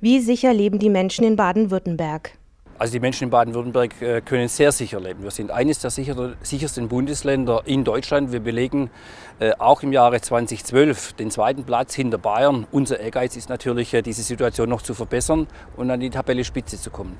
Wie sicher leben die Menschen in Baden-Württemberg? Also die Menschen in Baden-Württemberg äh, können sehr sicher leben. Wir sind eines der sichersten Bundesländer in Deutschland. Wir belegen äh, auch im Jahre 2012 den zweiten Platz hinter Bayern. Unser Ehrgeiz ist natürlich, äh, diese Situation noch zu verbessern und an die Tabelle Spitze zu kommen.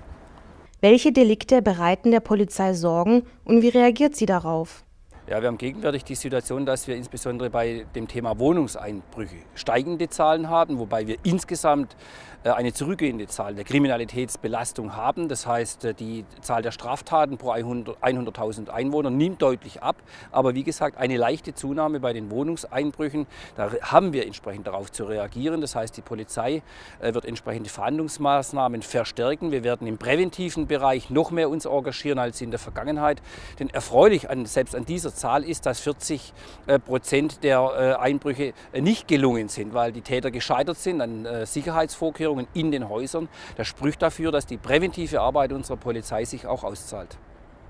Welche Delikte bereiten der Polizei Sorgen und wie reagiert sie darauf? Ja, wir haben gegenwärtig die Situation, dass wir insbesondere bei dem Thema Wohnungseinbrüche steigende Zahlen haben, wobei wir insgesamt äh, eine zurückgehende Zahl der Kriminalitätsbelastung haben. Das heißt, äh, die Zahl der Straftaten pro 100.000 Einwohner nimmt deutlich ab. Aber wie gesagt, eine leichte Zunahme bei den Wohnungseinbrüchen. Da haben wir entsprechend darauf zu reagieren. Das heißt, die Polizei äh, wird entsprechende Verhandlungsmaßnahmen verstärken. Wir werden im präventiven Bereich noch mehr uns engagieren als in der Vergangenheit. Denn erfreulich an, selbst an dieser Zahl ist, dass 40 äh, Prozent der äh, Einbrüche äh, nicht gelungen sind, weil die Täter gescheitert sind an Sicherheitsvorkehrungen in den Häusern. Das spricht dafür, dass die präventive Arbeit unserer Polizei sich auch auszahlt.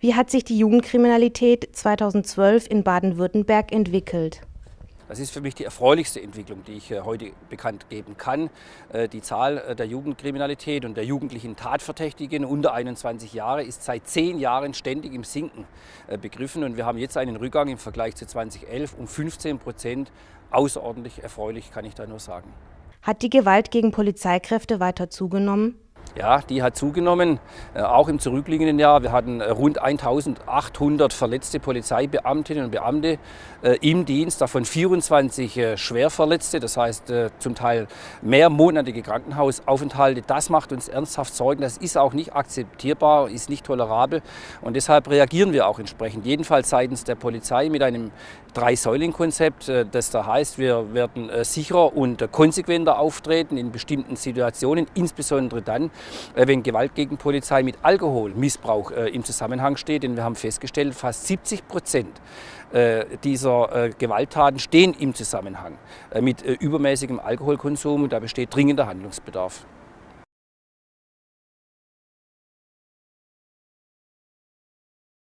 Wie hat sich die Jugendkriminalität 2012 in Baden-Württemberg entwickelt? Das ist für mich die erfreulichste Entwicklung, die ich äh, heute bekannt geben kann. Äh, die Zahl äh, der Jugendkriminalität und der jugendlichen Tatverdächtigen unter 21 Jahre ist seit zehn Jahren ständig im Sinken begriffen und wir haben jetzt einen Rückgang im Vergleich zu 2011 um 15 Prozent. Außerordentlich erfreulich, kann ich da nur sagen. Hat die Gewalt gegen Polizeikräfte weiter zugenommen? Ja, die hat zugenommen, äh, auch im zurückliegenden Jahr. Wir hatten äh, rund 1800 verletzte Polizeibeamtinnen und Beamte äh, im Dienst, davon 24 Schwerverletzte, das heißt zum Teil mehrmonatige Krankenhausaufenthalte. Das macht uns ernsthaft Sorgen. Das ist auch nicht akzeptierbar, ist nicht tolerabel und deshalb reagieren wir auch entsprechend, jedenfalls seitens der Polizei mit einem Drei-Säulen-Konzept, das da heißt, wir werden sicherer und konsequenter auftreten in bestimmten Situationen, insbesondere dann, wenn Gewalt gegen Polizei mit Alkoholmissbrauch äh, im Zusammenhang steht. Denn wir haben festgestellt, fast 70 Prozent äh, dieser Gewalttaten stehen im Zusammenhang mit übermäßigem Alkoholkonsum. Da besteht dringender Handlungsbedarf.